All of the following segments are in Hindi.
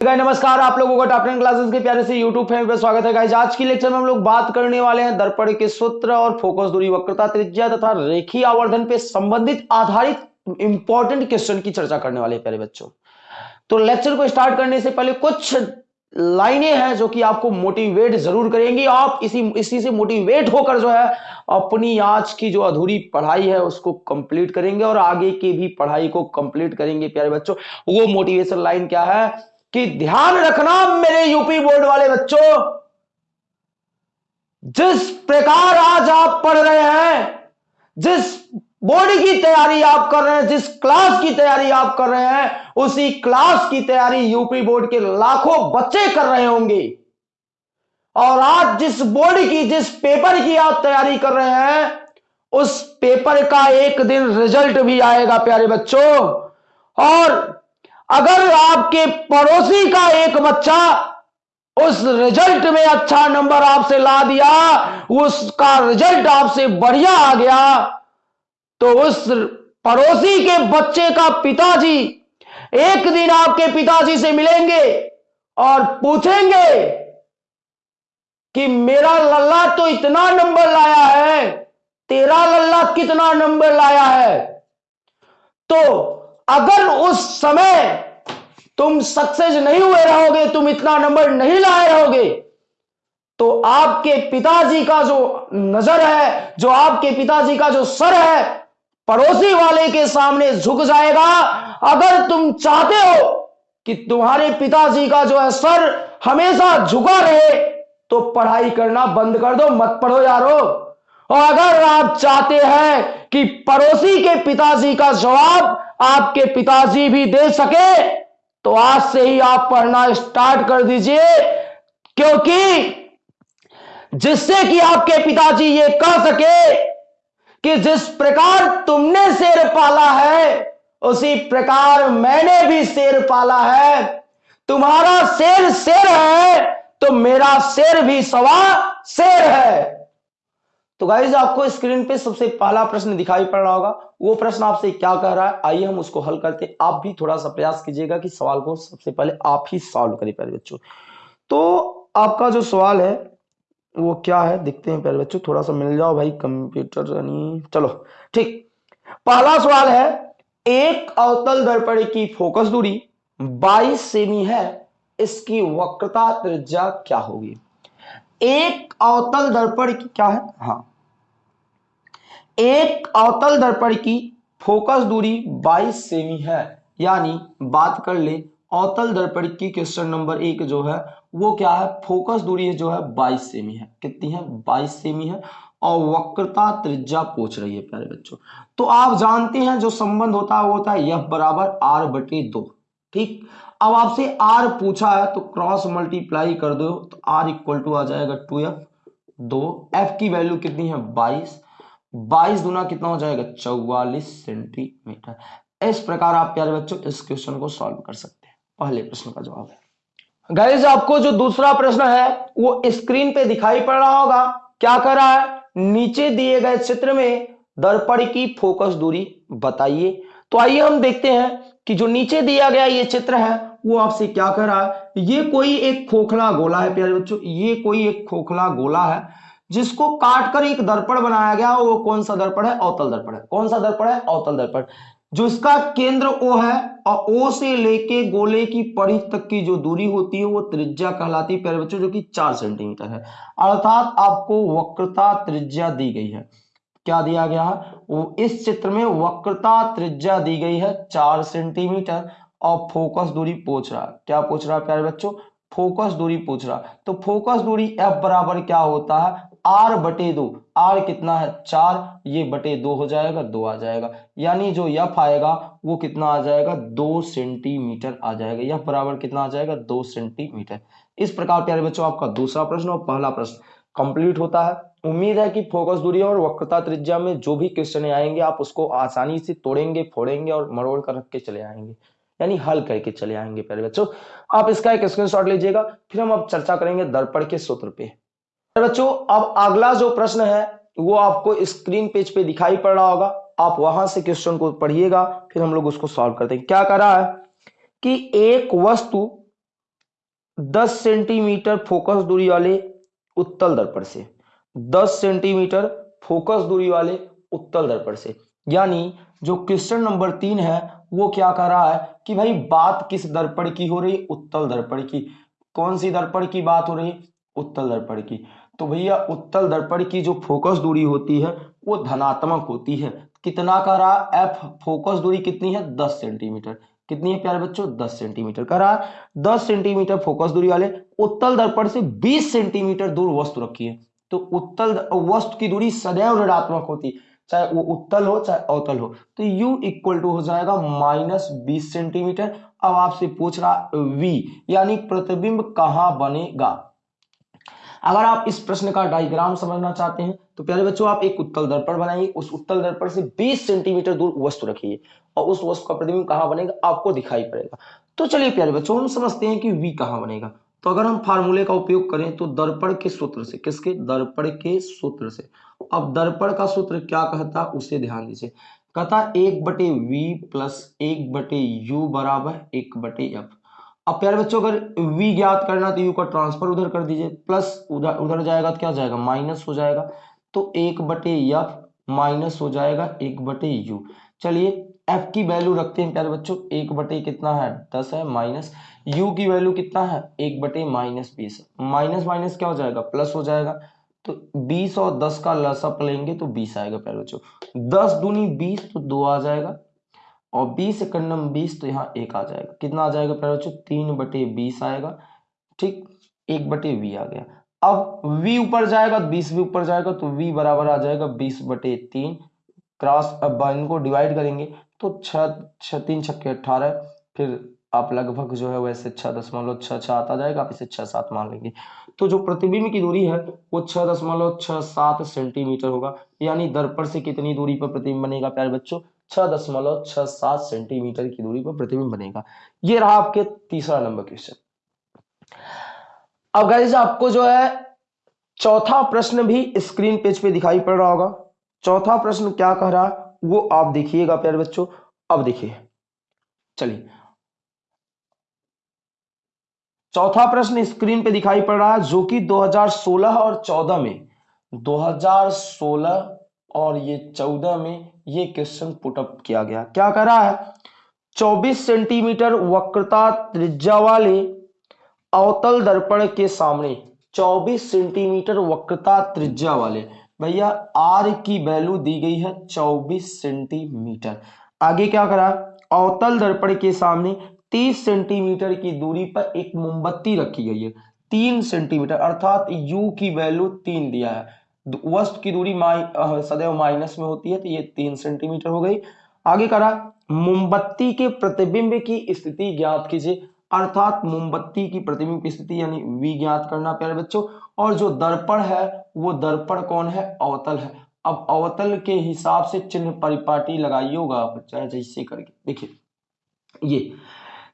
नमस्कार, आप लोगों का टॉप टेन क्लासेस के प्यारे से यूट्यूब फैमिली पर स्वागत है। गाइस आज की लेक्चर में हम लोग बात करने वाले हैं दर्पण के सूत्र और फोकस दूरी, वक्रता त्रिज्या तथा रेखीय आवर्धन पे संबंधित आधारित इंपॉर्टेंट क्वेश्चन की चर्चा करने वाले हैं प्यारे बच्चों। तो लेक्चर को स्टार्ट करने से पहले कुछ लाइनें हैं जो कि आपको मोटिवेट ज़रूर करेंगी। आप इसी इसी से मोटिवेट होकर जो है अपनी आज की जो अधूरी पढ़ाई है उसको कंप्लीट करेंगे और आगे की भी पढ़ाई को कंप्लीट करेंगे प्यारे बच्चों। वो मोटिवेशन लाइन क्या है? कि ध्यान रखना मेरे यूपी बोर्ड वाले बच्चों, जिस प्रकार आज आप पढ़ रहे हैं, जिस बोर्ड की तैयारी आप कर रहे हैं, जिस क्लास की तैयारी आप कर रहे हैं, उसी क्लास की तैयारी यूपी बोर्ड के लाखों बच्चे कर रहे होंगे। और आज जिस बोर्ड की, जिस पेपर की आप तैयारी कर रहे हैं, उस पेपर का एक दिन रिज़ल्ट भी आएगा, प्यारे बच्चों। और अगर आपके पड़ोसी का एक बच्चा उस रिज़ल्ट में अच्छा नंबर आपसे ला दिया, उसका रिज़ल्ट आपसे बढ़िया आ गया तो उस पड़ोसी के बच्चे का पिताजी एक दिन आपके पिताजी से मिलेंगे और पूछेंगे कि मेरा लल्ला तो इतना नंबर लाया है, तेरा लल्ला कितना नंबर लाया है? तो अगर उस समय तुम सक्सेस नहीं हुए रहोगे, तुम इतना नंबर नहीं लाए रहोगे। तो आपके पिताजी का जो नज़र है, जो आपके पिताजी का जो सर है, पड़ोसी वाले के सामने झुक जाएगा। अगर तुम चाहते हो कि तुम्हारे पिताजी का जो है सर हमेशा झुका रहे तो पढ़ाई करना बंद कर दो, मत पढ़ो यारो। और अगर आप चाहते हैं कि पड़ोसी के पिताजी का जवाब आपके पिताजी भी दे सके तो आज से ही आप पढ़ना स्टार्ट कर दीजिए, क्योंकि जिससे कि आपके पिताजी ये कह सके कि जिस प्रकार तुमने शेर पाला है, उसी प्रकार मैंने भी शेर पाला है। तुम्हारा शेर शेर है तो मेरा शेर भी सवा शेर है। तो गाइज़ आपको स्क्रीन पे सबसे पहला प्रश्न दिखाई पड़ रहा होगा। वो प्रश्न आपसे क्या कह रहा है? आइए हम उसको हल करते आप भी थोड़ा सा प्रयास कीजिएगा कि सवाल को सबसे पहले आप ही सॉल्व करें पहले बच्चों। तो आपका जो सवाल है, वो क्या है? देखते हैं पहले बच्चों, थोड़ा सा मिल जाओ भाई कंप्यूटर यानी, चलो, ठीक। पहला सवाल है, एक अवतल दर्पण की फोकस दूरी 22 सेमी है, इसकी वक्रता त्रिज्या क्या होगी? एक अवतल दर्पण की क्या है? हाँ एक अवतल दर्पण की फोकस दूरी 22 सेमी है। यानी बात कर ले, अवतल दर्पण की क्वेश्चन नंबर एक जो है, वो क्या है? फोकस दूरी जो है 22 सेमी है। कितनी है? 22 सेमी है। और वक्रता त्रिज्या पूछ रही है प्यारे बच्चों। तो आप जानते हैं जो संबंध होता है, वो होता है यह बराबर आर बटे दो। ठीक? अब आपसे आर पूछा है तो क्रॉस मल्टीप्लाई कर दो तो आर इक्वल टू आ जाएगा टू एफ़ दो एफ़ की वैल्यू कितनी है? बाईस। बाईस गुना कितना हो जाएगा? चौवालीस सेंटीमीटर। इस प्रकार आप प्यारे बच्चों, इस क्वेश्चन को सॉल्व कर सकते हैं। पहले प्रश्न का जवाब है। गाइज़ आपको जो दूसरा प्रश्न है, वो स्क्रीन पे दिखाई पड़ रहा होगा। क्या कर रहा है? नीचे दिए गए चित्र में दर्पण की फोकस दूरी बताइए। तो आइए हम देखते हैं कि जो नीचे दिया गया ये चित्र है, वो आपसे क्या कर रहा है? ये कोई एक खोखला गोला है, प्यारे बच्चों। ये कोई एक खोखला गोला है। जिसको काटकर एक दर्पण बनाया गया, वो कौन सा दर्पण है? अवतल दर्पण है। कौन सा दर्पण है? अवतल दर्पण। जो इसका केंद्र ओ है, और ओ से लेके गोले की परिध तक की जो दूरी होती है, वो त्रिज्या कहलाती है, प्यारे बच्चों, जो कि चार सेंटीमीटर है। अर्थात आपको वक्रता त्रिज्या दी गई है। क्या दिया गया? है वो इस चित्र में वक्रता त्रिज्या दी गई है, चार सेंटीमीटर, और फोकस दूरी पूछ रहा है। क्या पूछ रहा है, प्यारे बच्चों? फोकस दूरी पूछ रहा तो फोकस दूरी एफ़ बराबर क्या होता है? आर बटे दो, आर कितना है? चार, ये बटे दो हो जाएगा, दो आ जाएगा। यानी जो यफ आएगा, वो कितना आ जाएगा? दो सेंटीमीटर आ जाएगा। यफ बराबर कितना आ जाएगा? दो सेंटीमीटर। इस प्रकार प्यारे बच्चों, आपका दूसरा प्रश्न और पहला प्रश्न कंप्लीट होता है। उम्मीद है कि फोकस दूरी और वक्रता त्रिज्या में जो भी क्वेश्चन आएँगे, आप उसको आसानी से तोड़ेंगे, फोड़ेंगे और मरोड़ कर रख के चले आएँगे। यानी हल करके चले आएँगे प्यारे बच्चों। आप इसका एक स्क्रीनशॉट लीजिएगा, फिर हम अब चर्चा करेंगे दर्पण के सूत्र पे। बच्चों, अब अगला जो प्रश्न है, वो आपको स्क्रीन पेज पे दिखाई पड़ रहा होगा। आप वहाँ से क्वेश्चन को पढ़िएगा, फिर हम लोग उसको सॉल्व करते हैं। क्या कर रहा है? कि एक वस्तु 10 सेंटीमीटर फोकस दूरी वाले उत्तल दर्पण से 10 सेंटीमीटर फोकस दूरी वाले उत्तल दर्पण से। यानी, जो क्वेश्चन नंबर तीन है, वो क्या कर रहा है कि भाई बात किस दर्पण की हो रही? उत्तल दर्पण की। कौन सी दर्पण की बात हो रही? उत्तल दर्पण की। तो भैया, उत्तल दर्पण की जो फोकस दूरी होती है, वो धनात्मक होती है। कितना का रहा? एफ़ फोकस दूरी कितनी है? दस सेंटीमीटर कितनी है प्यारे बच्चों? दस सेंटीमीटर का रहा। दस सेंटीमीटर फोकस दूरी वाले, उत्तल दर्पण से बीस सेंटीमीटर दूर वस्तु रखी है। तो उत्तल वस्तु की दूरी सदैव ऋणात्मक होती चाहे वो उत्तल हो, चाहे अवतल हो। तो u इक्वल टू हो जाएगा माइनस बीस सेंटीमीटर अब आपसे पूछ रहा v, यानी प्रतिबिंब कहाँ बनेगा? अगर आप इस प्रश्न का डायग्राम समझना चाहते हैं तो प्यारे बच्चों, आप एक उत्तल दर्पण बनाइए। उस उत्तल दर्पण से 20 सेंटीमीटर दूर वस्तु रखिए और उस वस्तु का प्रतिबिंब कहाँ बनेगा? आपको दिखाई पड़ेगा। तो चलिए प्यारे बच्चों, हम समझते हैं कि वी कहाँ बनेगा। तो अगर हम फार्मूले का उपयोग करें तो दर्पण के सूत्र से, किसके? दर्पण के सूत्र से। अब दर्पण का सूत्र क्या कहता, उसे ध्यान दीजिए। कहता, एक बटे वी प्लस एक बटे यू बराबर एक बटे एफ़ अब प्यारे बच्चों, अगर v ज्ञात करना तो u का ट्रांसफ़र उधर कर दीजिए प्लस उधर उधर जाएगा तो क्या जाएगा? माइनस हो जाएगा। तो एक बटे एफ़ माइनस हो जाएगा, एक बटे यू चलिए, f की वैल्यू रखते हैं प्यारे बच्चों। एक बटे कितना है? दस है माइनस u की वैल्यू कितना है? एक बटे माइनस बीस। माइनस माइनस क्या हो जाएगा? प्लस हो जाएगा। तो 20 और 10 का लसअप लेंगे तो 20 आएगा प्यारे बच्चों। 10 दूनी 20 तो दो आ जाएगा। और बीस इकन्नम बीस तो यहाँ एक आ जाएगा। कितना आ जाएगा प्यारे बच्चों? तीन बटे बीस आएगा। ठीक, एक बटे वी आ गया। अब v ऊपर जाएगा, बीस भी ऊपर जाएगा तो v बराबर आ जाएगा बीस बटे तीन। क्रॉस अब इनको डिवाइड करेंगे तो छ तीन, छक्के अट्ठारह, फिर आप लगभग जो है वैसे छह दशमलव छह छह आता जाएगा, आप इसे छह सात मान लेंगे। तो जो प्रतिबिंब की दूरी है, वो छह दशमलव छह सात सेंटीमीटर होगा। यानी दर्पण से कितनी दूरी पर प्रतिबिंब बनेगा प्यारे बच्चों? छह दशमलव छह सात सेंटीमीटर की दूरी पर प्रतिबिंब बनेगा। ये रहा आपके तीसरा नंबर क्वेश्चन। अब गाइज़ आपको जो है, चौथा प्रश्न भी स्क्रीन पेज पे दिखाई पड़ रहा होगा। चौथा प्रश्न क्या कह रहा है, वो आप देखिएगा, प्यारे बच्चों। अब देखिए। चलिए। चौथा प्रश्न स्क्रीन पे दिखाई पड़ रहा है, जो कि 2016 और 14 में। 2016 और ये 14 में ये क्वेश्चन पुटअप किया गया। क्या कह रहा है? 24 सेंटीमीटर वक्रता त्रिज्या वाले अवतल दर्पण के सामने 24 सेंटीमीटर वक्रता त्रिज्या वाले। भैया आर की वैल्यू दी गई है 24 सेंटीमीटर आगे क्या करा? अवतल दर्पण के सामने 30 सेंटीमीटर की दूरी पर एक मोमबत्ती रखी गई है। तीन सेंटीमीटर अर्थात यू की वैल्यू तीन दिया है। वस्तु की दूरी माइ सदैव माइनस में होती है तो ये तीन सेंटीमीटर हो गई। आगे करा, मोमबत्ती के प्रतिबिंब की स्थिति ज्ञात कीजिए। अर्थात मोमबत्ती की प्रतिबिंब की स्थिति यानी वी ज्ञात करना, प्यारे बच्चों। और जो दर्पण है, वो दर्पण कौन है? अवतल है। अब अवतल के हिसाब से चिन्ह परिपाटी लगाइए होगा आप जैसे करके। देखिए, ये।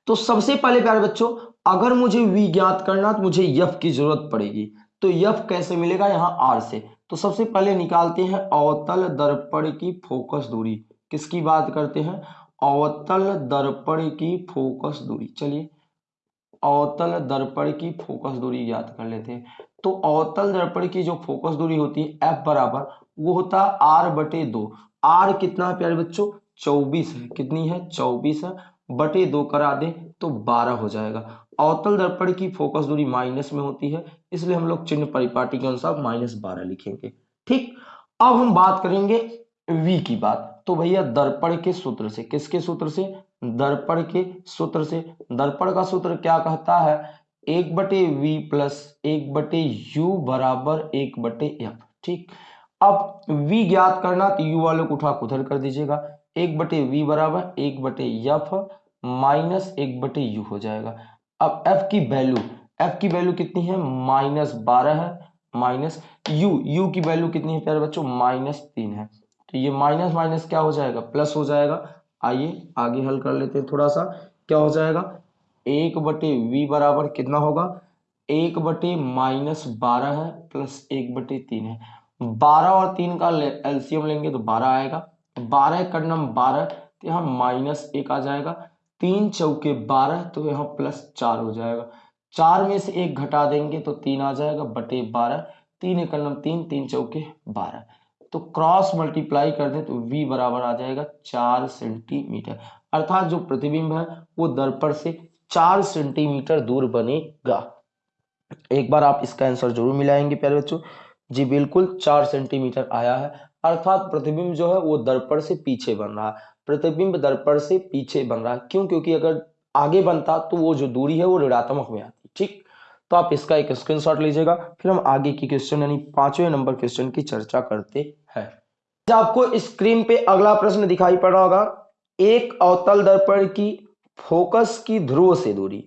तो सबसे पहले, प्यारे बच्चों, अगर मुझे वी ज्ञात करना तो मुझे यफ की ज़रूरत पड़ेगी। तो यफ कैसे मिलेगा? यहाँ आर से। तो सबसे पहले निकालते हैं अवतल दर्पण की फोकस दूरी। किसकी बात करते हैं? अवतल दर्पण की फोकस दूरी। चलिए, अवतल दर्पण की फोकस दूरी ज्ञात कर लेते हैं। तो अवतल दर्पण की जो फोकस दूरी होती है एफ़ बराबर, वो होता है आर बटे दो। आर कितना है प्यारे बच्चों? चौबीस है। कितनी है? चौबीस है। बटे दो करा दे तो बारह हो जाएगा। अवतल दर्पण की फोकस दूरी माइनस में होती है। इसलिए हम लोग चिन्ह परिपाटी के अनुसार माइनस बारह लिखेंगे। ठीक, अब हम बात करेंगे v की बात। तो भैया, दर्पण के सूत्र से, किसके सूत्र से? दर्पण के सूत्र से। दर्पण का सूत्र क्या कहता है? एक बटे वी प्लस एक बटे यू बराबर एक बटे एफ़ ठीक, अब v ज्ञात करना तो u वालों को उठा उधर कर दीजिएगा। एक बटे वी बराबर एक बटे एफ़ माइनस एक बटे यू हो जाएगा। अब f की वैल्यू f की वैल्यू कितनी है? माइनस बारह है, माइनस यू यू की वैल्यू कितनी है प्यारे बच्चों? माइनस तीन है। तो ये माइनस माइनस क्या हो जाएगा? प्लस हो जाएगा। आइए, आगे हल कर लेते हैं थोड़ा सा। क्या हो जाएगा? एक बटे v बराबर कितना होगा? एक बटे माइनस बारह है, प्लस एक बटे तीन है। बारह और तीन का एल्सियम लेंगे तो बारह आएगा। बारह करनम बारह तो यहाँ माइनस एक आ जाएगा। तीन चौके बारह तो यहाँ प्लस चार हो जाएगा। चार में से एक घटा देंगे तो तीन आ जाएगा, बटे बारह, तीन एक तीन तीन चौके बारह। तो क्रॉस मल्टीप्लाई कर दे तो v बराबर आ जाएगा चार सेंटीमीटर अर्थात जो प्रतिबिंब है, वो दर्पण से चार सेंटीमीटर दूर बनेगा। एक बार आप इसका आंसर ज़रूर मिलाएँगे, प्यारे बच्चों। जी, बिल्कुल चार सेंटीमीटर आया है। अर्थात प्रतिबिंब जो है, वो दर्पण से पीछे बन रहा है। प्रतिबिंब दर्पण से पीछे बन रहा है। क्यों? क्योंकि अगर आगे बनता तो वो जो दूरी है, वो ऋणात्मक में आती। ठीक? तो आप इसका एक स्क्रीनशॉट लीजिएगा, फिर हम आगे की क्वेश्चन यानी पाँचवें नंबर क्वेश्चन की चर्चा करते हैं। आपको स्क्रीन पे अगला प्रश्न दिखाई पड़ रहा होगा, एक अवतल दर्पण की फोकस की ध्रुव से दूरी,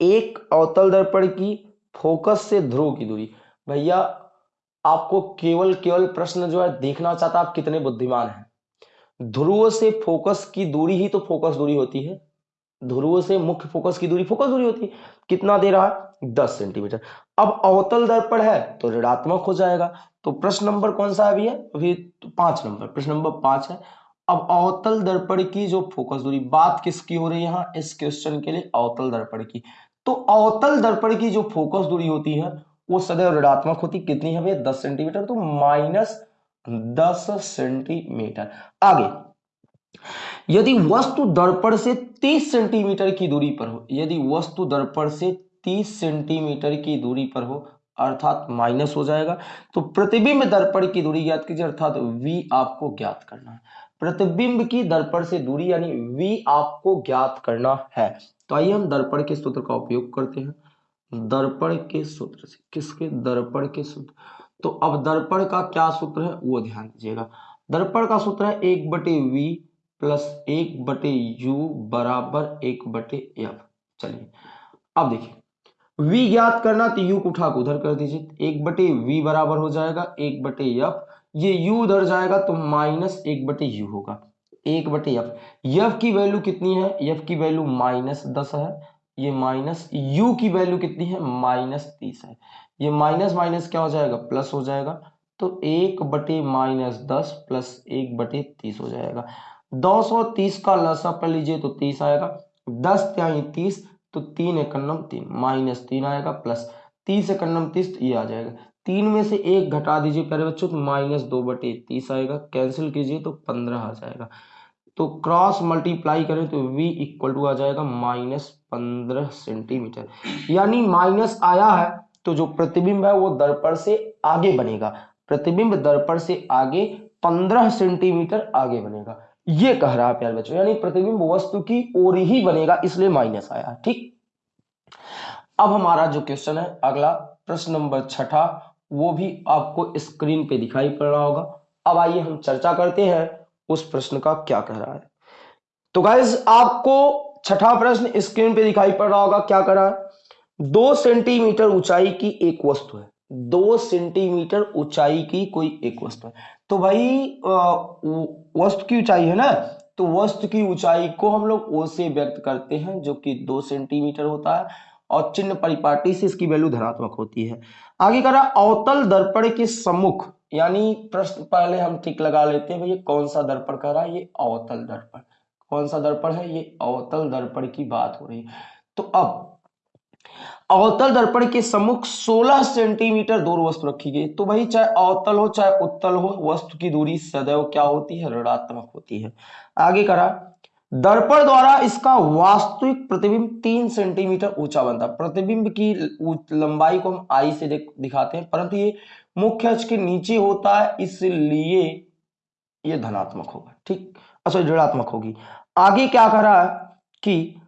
एक अवतल दर्पण की फोकस से ध्रुव की दूरी। भैया, आपको केवल केवल प्रश्न जो है देखना चाहता, आप कितने बुद्धिमान हैं? ध्रुव से फोकस की दूरी ही तो फोकस दूरी होती है। ध्रुव से मुख्य फोकस की दूरी, फोकस दूरी होती है। कितना दे रहा है? दस सेंटीमीटर। अब अवतल दर्पण है तो ऋणात्मक हो जाएगा। तो प्रश्न नंबर कौन सा अभी है? अभी तो पाँच नंबर, प्रश्न नंबर पाँच है। अब अवतल दर्पण की जो फोकस दूरी, बात किसकी हो रही है यहाँ? इस क्वेश्चन के लिए अवतल दर्पण की। तो अवतल दर्पण की जो फोकस दूरी होती है, वो सदैव ऋणात्मक होती कितनी है भैया? दस सेंटीमीटर तो माइनस दस सेंटीमीटर। आगे। यदि वस्तु दर्पण से 30 सेंटीमीटर की दूरी पर हो, यदि वस्तु दर्पण से 30 सेंटीमीटर की दूरी पर हो, अर्थात माइनस हो जाएगा तो प्रतिबिंब दर्पण की दूरी ज्ञात कीजिए, अर्थात v आपको ज्ञात करना है। प्रतिबिंब की दर्पण से दूरी यानी v आपको ज्ञात करना है। तो आइए हम दर्पण के सूत्र का उपयोग करते हैं। दर्पण के सूत्र से, किसके? दर्पण के सूत्र। तो अब दर्पण का क्या सूत्र है, वो ध्यान दीजिएगा। दर्पण का सूत्र है एक बटे वी प्लस एक बटे यू बराबर एक बटे एफ़। चलिए, अब देखिए। v ज्ञात करना तो u को उठा के उधर कर दीजिए। एक बटे v बराबर हो जाएगा, एक बटे एफ़। ये u उधर जाएगा तो माइनस एक बटे यू होगा। एक बटे एफ़। एफ़ की वैल्यू कितनी है? एफ़ की वैल्यू माइनस दस है। ये माइनस यू की वैल्यू कितनी है? माइनस तीस है। ये माइनस माइनस क्या हो जाएगा? प्लस हो जाएगा। तो एक बटे माइनस दस प्लस एक बटे तीस हो जाएगा। दो सौ तीस का लसा कर लीजिए तो तीस आएगा। दस त्याई तीस तो तीन एकन्नम तीन, माइनस तीन आएगा प्लस तीस एकन्नम तीस तो ये आ जाएगा। तीन में से एक घटा दीजिए प्यारे बच्चों तो माइनस दो बटे तीस आएगा। कैंसिल कीजिए तो पंद्रह आ जाएगा। तो क्रॉस मल्टीप्लाई करें तो v इक्वल टू आ जाएगा माइनस पंद्रह सेंटीमीटर। यानी माइनस आया है तो जो प्रतिबिंब है वो दर्पण से आगे बनेगा। प्रतिबिंब दर्पण से आगे पंद्रह सेंटीमीटर आगे बनेगा। ये कह रहा है, प्यारे बच्चों, यानी प्रतिबिंब वस्तु की ओर ही बनेगा, इसलिए माइनस आया, ठीक? अब हमारा जो क्वेश्चन है, अगला प्रश्न नंबर छठा, वो भी आपको स्क्रीन पे दिखाई पड़ रहा होगा। अब आइए हम चर्चा करते हैं उस प्रश्न का क्या कह रहा है। तो गाइज़ आपको छठा प्रश्न स्क्रीन पे दिखाई पड़ रहा होगा, क्या कर रहा है? दो सेंटीमीटर ऊंचाई की एक वस्तु है। दो सेंटीमीटर ऊंचाई की कोई एक वस्तु है। तो भाई वस्तु की ऊंचाई है ना? तो वस्तु की ऊंचाई को हम लोग ओ से व्यक्त करते हैं, जो कि दो सेंटीमीटर होता है, और चिन्ह परिपाटी से इसकी वैल्यू धनात्मक होती है। आगे कर करा अवतल दर्पण के सम्मुख, यानी प्रश्न पहले हम ठीक लगा लेते हैं भैया कौन सा दर्पण कर रहा है? ये अवतल दर्पण। कौन सा दर्पण है? ये अवतल दर्पण की बात हो रही है। तो अब अवतल दर्पण के सम्मुख 16 सेंटीमीटर दूर वस्तु रखी गई। तो भाई चाहे अवतल हो, चाहे उत्तल हो, वस्तु की दूरी सदैव क्या होती है? ऋणात्मक होती है। आगे करा। दर्पण द्वारा इसका वास्तविक प्रतिबिंब तीन सेंटीमीटर ऊँचा बनता। प्रतिबिंब की लंबाई को हम आई से दिखाते हैं, परंतु ये मुख्य अक्ष के नीचे होता है, इसलिए ये धनात्मक होगा। ठीक? अच्छा ऋणात्मक होगी। आगे क्या कर रहा है कि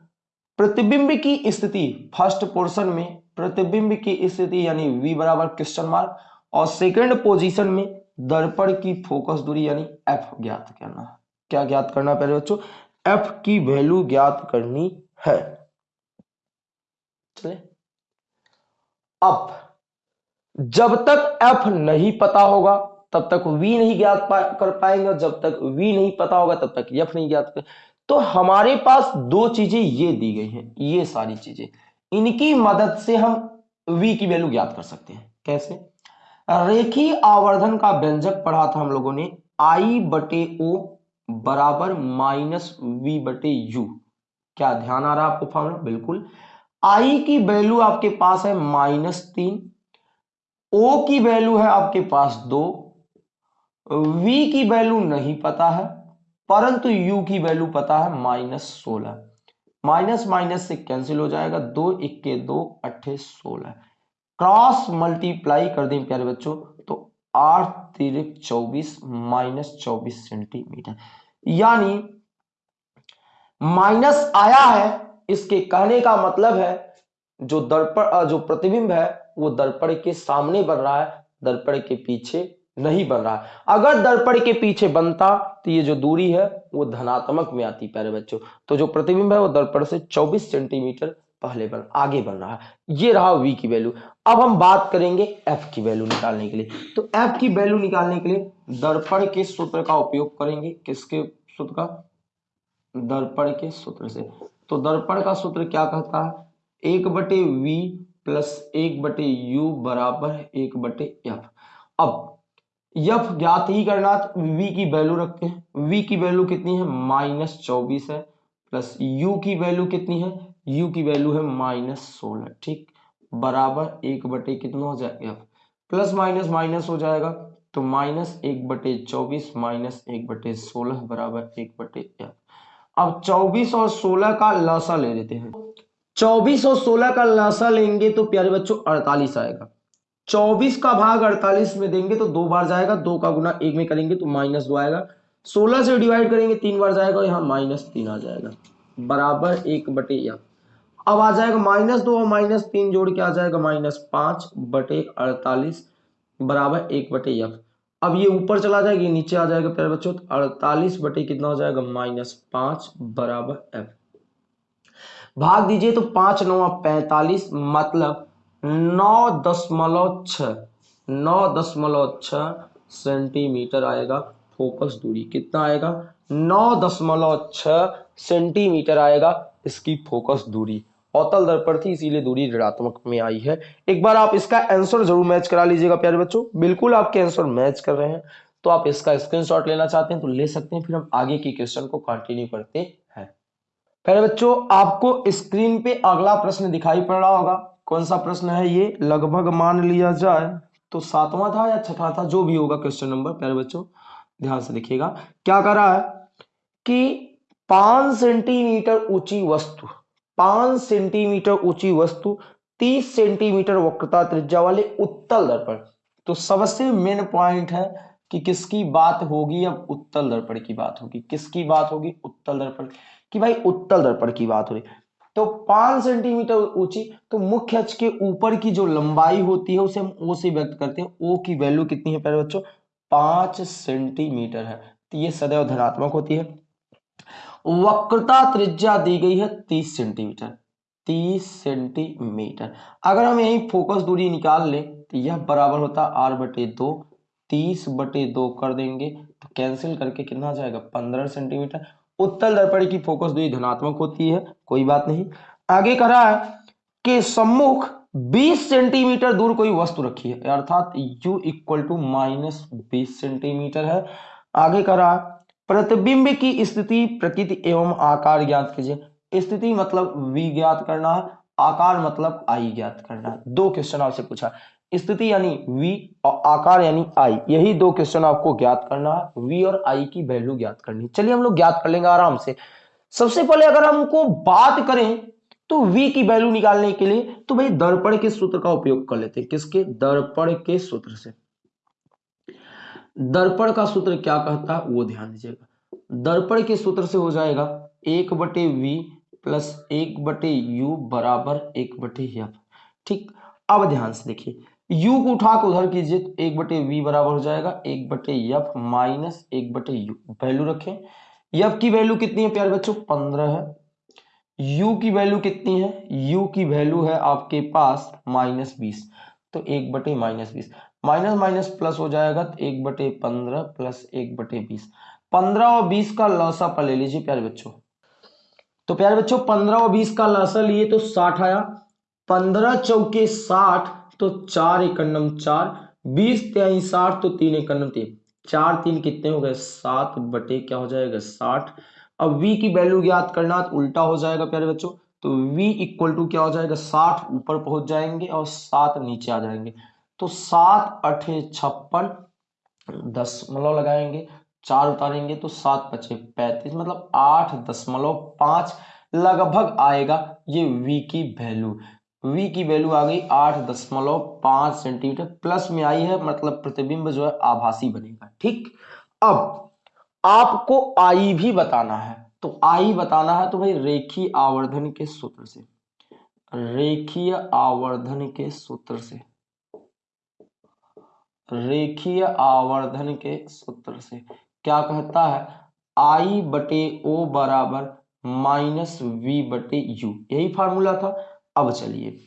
प्रतिबिंब की स्थिति फ़र्स्ट पोर्शन में, प्रतिबिंब की स्थिति यानी v बराबर क्वेश्चन मार्क और सेकंड पोजीशन में दर्पण की फोकस दूरी यानी f ज्ञात करना क्या ज्ञात करना पहले बच्चों? F की वैल्यू ज्ञात करनी है। चले। अब, जब तक f नहीं पता होगा, तब तक v नहीं ज्ञात कर पाएँगे जब तक v नहीं पता होगा, तब तक f नहीं ज्ञात तो हमारे पास दो चीज़ें ये दी गई हैं, ये सारी चीज़ें। इनकी मदद से हम v की वैल्यू ज्ञात कर सकते हैं। कैसे? रेखी आवर्धन का व्यंजक पढ़ा था हम लोगों ने आई बटे ओ बराबर माइनस वी बटे यू क्या ध्यान आ रहा है आपको, फॉर्मूला? बिल्कुल। आई की वैल्यू आपके पास है माइनस तीन। ओ की वैल्यू है आपके पास दो। वी की वैल्यू नहीं पता है। परंतु यू की वैल्यू पता है माइनस सोलह। माइनस माइनस से कैंसिल हो जाएगा। दो, इक्के, दो, अट्ठे, सोलह। क्रॉस मल्टीप्लाई कर दें प्यारे बच्चों तो आठ तिरक चौबीस माइनस चौबीस सेंटीमीटर यानी माइनस आया है, इसके कहने का मतलब है, जो दर्पण, जो प्रतिबिंब है, वो दर्पण के सामने बन रहा है, दर्पण के पीछे नहीं बन रहा। अगर दर्पण के पीछे बनता तो ये जो दूरी है, वो धनात्मक में आती प्यारे बच्चों। तो जो प्रतिबिंब है, वो दर्पण से 24 सेंटीमीटर पहले बन, आगे बन रहा ये रहा v की वैल्यू अब हम बात करेंगे f की वैल्यू निकालने के लिए। तो f की वैल्यू निकालने के लिए दर्पण के सूत्र का उपयोग करेंगे। किसके सूत्र का? दर्पण के सूत्र से। तो दर्पण का सूत्र क्या कहता है? एक बटे वी प्लस एक बटे यू बराबर एक बटे एफ़ अब यफ ज्ञात ही करना तो वी की वैल्यू रखते हैं। वी की वैल्यू कितनी है? माइनस चौबीस है। प्लस यू की वैल्यू कितनी है? यू की वैल्यू है माइनस सोलह। ठीक? बराबर एक बटे कितना हो जाएगा प्लस माइनस माइनस हो जाएगा। तो माइनस एक बटे चौबीस माइनस एक बटे सोलह बराबर एक बटे एफ़ अब 24 और 16 का लासा ले लेते हैं। 24 और 16 का लासा लेंगे तो प्यारे बच्चों 48 आएगा। 24 का भाग 48 में देंगे तो दो बार जाएगा, दो का गुना एक में करेंगे तो माइनस दो आएगा। 16 से डिवाइड करेंगे, तीन बार जाएगा यहाँ माइनस तीन आ जाएगा। बराबर एक बटे या अब आ जाएगा माइनस दो और माइनस तीन जोड़ के आ जाएगा माइनस पाँच बटे अड़तालीस बराबर एक बटे एफ़ अब ये ऊपर चला जाएगा, ये नीचे आ जाएगा प्यारे बच्चों तो अड़तालीस बटे कितना हो जाएगा? माइनस पाँच बराबर एफ़ भाग दीजिए तो पाँच नौ पैंतालीस मतलब नौ दशमलव छ नौ दशमलव छ सेंटीमीटर आएगा फोकस दूरी। कितना आएगा? नौ दशमलव छ सेंटीमीटर आएगा इसकी फोकस दूरी। अवतल दर्पण थी, इसीलिए दूरी ऋणात्मक में आई है। एक बार आप इसका आंसर ज़रूर मैच करा लीजिएगा, प्यारे बच्चों। बिल्कुल आपके आंसर मैच कर रहे हैं। तो आप इसका स्क्रीनशॉट लेना चाहते हैं तो ले सकते हैं। फिर हम आगे की क्वेश्चन को कंटिन्यू करते हैं। प्यारे बच्चों, आपको स्क्रीन पे अगला प्रश्न दिखाई पड़ रहा होगा। कौन सा प्रश्न है ये? लगभग मान लिया जाए तो सातवां था या छठा था? जो भी होगा क्वेश्चन नंबर प्यारे बच्चों, ध्यान से देखिएगा। क्या कर रहा है कि पाँच सेंटीमीटर ऊँची वस्तु, पाँच सेंटीमीटर ऊँची वस्तु, तीस सेंटीमीटर वक्रता त्रिज्या वाले उत्तल दर्पण। तो सबसे मेन पॉइंट है कि किसकी बात होगी? अब उत्तल दर्पण की बात होगी। किसकी बात होगी? उत्तल दर्पण की भाई उत्तल दर्पण की बात हो रही। तो पाँच सेंटीमीटर ऊँची तो मुख्य अक्ष के ऊपर की जो लंबाई होती है, उसे हम ओ से व्यक्त करते हैं। ओ की वैल्यू कितनी है पहले बच्चों? पाँच सेंटीमीटर है। तो ये सदैव धनात्मक होती है। वक्रता त्रिज्या दी गई है तीस सेंटीमीटर। तीस सेंटीमीटर। अगर हम यही फोकस दूरी निकाल लें तो यह बराबर होता है आर बटे दो। तीस बटे दो कर देंगे तो कैंसिल करके कितना जाएगा? पंद्रह सेंटीमीटर। उत्तल दर्पण की फोकस दूरी धनात्मक होती है, कोई बात नहीं। आगे कह रहा है कि सम्मुख 20 सेंटीमीटर दूर कोई वस्तु रखी है, अर्थात u इक्वल टू माइनस बीस सेंटीमीटर है। आगे कह रहा है, प्रतिबिंब की स्थिति प्रकृति एवं आकार ज्ञात कीजिए। स्थिति मतलब v ज्ञात करना है आकार मतलब आई ज्ञात करना। दो क्वेश्चन आपसे पूछा। स्थिति यानी v और आकार यानी आई यही दो क्वेश्चन आपको ज्ञात करना है। V और आई की वैल्यू ज्ञात करनी चलिए हम लोग ज्ञात कर लेंगे आराम से। सबसे पहले अगर हमको बात करें तो v की वैल्यू निकालने के लिए तो भाई दर्पण के सूत्र का उपयोग कर लेते हैं। किसके? दर्पण के सूत्र से। दर्पण का सूत्र क्या कहता है? वो ध्यान दीजिएगा। दर्पण के सूत्र से हो जाएगा एक बटे वी प्लस एक बटे यू बराबर एक बटे एफ़ ठीक, अब ध्यान से देखिए। u को उठा के उधर कीजिए तो एक बटे वी बराबर हो जाएगा, एक बटे एफ़ माइनस एक बटे यू। वैल्यू रखें। एफ़ की वैल्यू कितनी है प्यारे बच्चों? पंद्रह है। u की वैल्यू कितनी है? u की वैल्यू है आपके पास माइनस बीस। तो एक बटे माइनस बीस। माइनस माइनस प्लस हो जाएगा तो एक बटे पंद्रह प्लस एक बटे बीस। पंद्रह और बीस का लौसा पर ले लीजिए प्यारे बच्चों। तो प्यारे बच्चों, पंद्रह और बीस का लौसा लिए तो साठ आया। पंद्रह चौके साठ तो चार एकन्नम चार। बीस त्याई साठ तो तीन एकन्नम तीन। चार तीन कितने हो गए? सात बटे क्या हो जाएगा? साठ। अब v की वैल्यू ज्ञात करना तो उल्टा हो जाएगा प्यारे बच्चों। तो v इक्वल टू क्या हो जाएगा? साठ ऊपर पहुँच जाएँगे और सात नीचे आ जाएँगे। तो सात अठे छप्पन, दस मतलब लगाएँगे। चार उतारेंगे तो सात पचे पैंतीस मतलब आठ दशमलव पाँच लगभग आएगा ये v की वैल्यू v की वैल्यू आ गई आठ दशमलव पाँच सेंटीमीटर प्लस में आई है मतलब प्रतिबिंब जो है आभासी बनेगा, ठीक? अब आपको आई भी बताना है तो आई बताना है तो भाई रेखीय आवर्धन के सूत्र से, रेखीय आवर्धन के सूत्र से, रेखीय आवर्धन के सूत्र से। क्या कहता है? आई बटे ओ बराबर माइनस वी बटे यू। यही फार्मूला था। अब चलिए।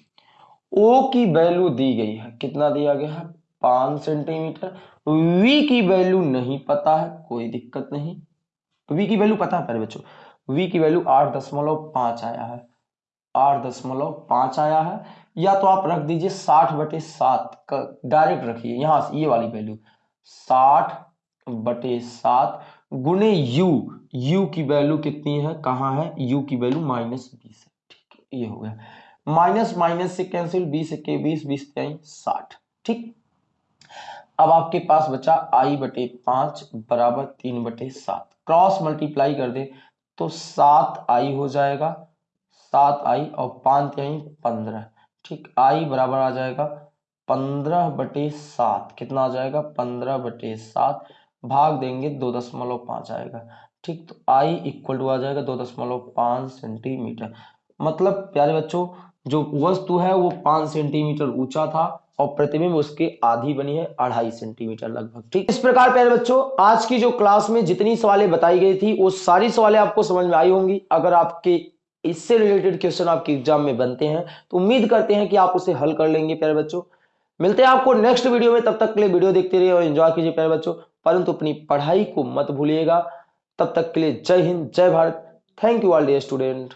ओ की वैल्यू दी गई है। कितना दिया गया है? पाँच सेंटीमीटर। वी की वैल्यू नहीं पता है। कोई दिक्कत नहीं। वी की वैल्यू पता है पहले बच्चों? वी की वैल्यू आठ दशमलव पाँच आया है। आठ दशमलव पाँच आया है। या तो आप रख दीजिए साठ बटे सात। का डायरेक्ट रखिए। यहाँ ये वाली वैल्यू। साठ बटे सात गुने यू यू की वैल्यू कितनी है? कहाँ है? यू की वैल्यू माइनस बीस है ठीक है, ये हो गया। माइनस माइनस से कैंसिल बीस के बीस बीस साठ। ठीक? अब आपके पास बचा आई बटे पाँच बराबर तीन बटे सात। क्रॉस मल्टीप्लाई कर दे तो सात आई हो जाएगा। सात आई और पाँच आई पंद्रह। ठीक आई बराबर आ जाएगा पंद्रह बटे सात। कितना आ जाएगा? पंद्रह बटे सात। भाग देंगे दो दशमलव पाँच आएगा। ठीक तो आई इक्वल टू आ जाएगा दो दशमलव पाँच सेंटीमीटर मतलब प्यारे बच्चों, जो वस्तु है वो पाँच सेंटीमीटर ऊँचा था और प्रतिबिंब उसके आधी बनी है अढ़ाई सेंटीमीटर लगभग। ठीक, इस प्रकार, प्यारे बच्चों, आज की जो क्लास में जितनी सवालें बताई गई थी, वो सारी सवालें आपको समझ में आई होंगी। अगर आपके इससे रिलेटेड क्वेश्चन आपके एग्ज़ाम में बनते हैं तो उम्मीद करते हैं कि आप उसे हल कर लेंगे, प्यारे बच्चों। मिलते हैं आपको नेक्स्ट वीडियो में, तब तक के लिए वीडियो देखते रहिए और एंजॉय कीजिए, प्यारे बच्चों। परंतु अपनी पढ़ाई को मत भूलिएगा। तब तक के लिए जय हिंद, जय Bharat. Thank you all dear student